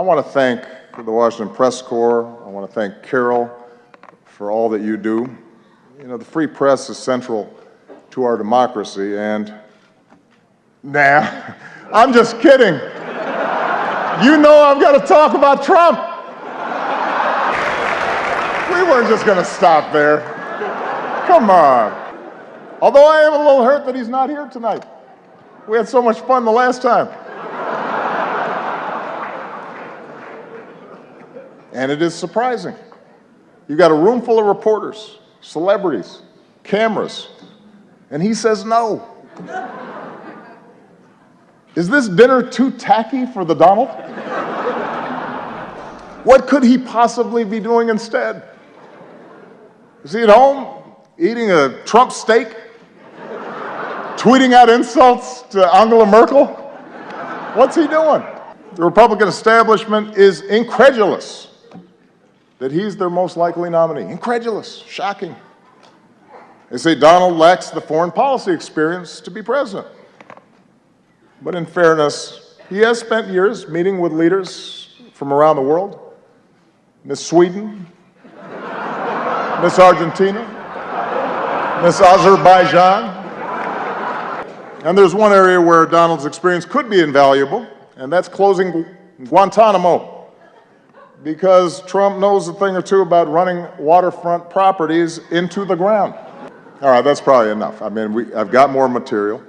I want to thank the Washington Press Corps. I want to thank Carol for all that you do. You know, the free press is central to our democracy, and nah, I'm just kidding. You know I've got to talk about Trump. We weren't just going to stop there. Come on. Although I am a little hurt that he's not here tonight. We had so much fun the last time. And it is surprising. You've got a room full of reporters, celebrities, cameras, and he says no. Is this dinner too tacky for the Donald? What could he possibly be doing instead? Is he at home eating a Trump steak? Tweeting out insults to Angela Merkel? What's he doing? The Republican establishment is incredulous that he's their most likely nominee. Incredulous, shocking. They say Donald lacks the foreign policy experience to be president. But in fairness, he has spent years meeting with leaders from around the world. Miss Sweden, Miss Argentina, Miss Azerbaijan. And there's one area where Donald's experience could be invaluable, and that's closing Guantanamo. Because Trump knows a thing or two about running waterfront properties into the ground. All right, that's probably enough. I mean, we, I've got more material.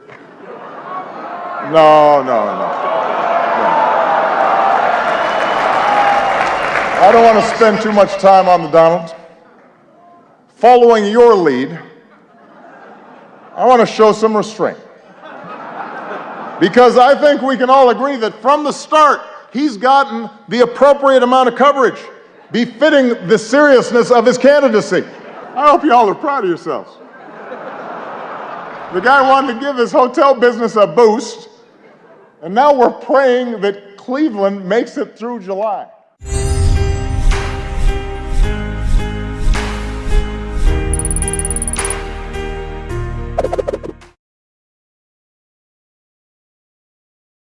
No, no, no. I don't want to spend too much time on the Donald. Following your lead, I want to show some restraint. Because I think we can all agree that from the start, he's gotten the appropriate amount of coverage, befitting the seriousness of his candidacy. I hope you all are proud of yourselves. The guy wanted to give his hotel business a boost, and now we're praying that Cleveland makes it through July.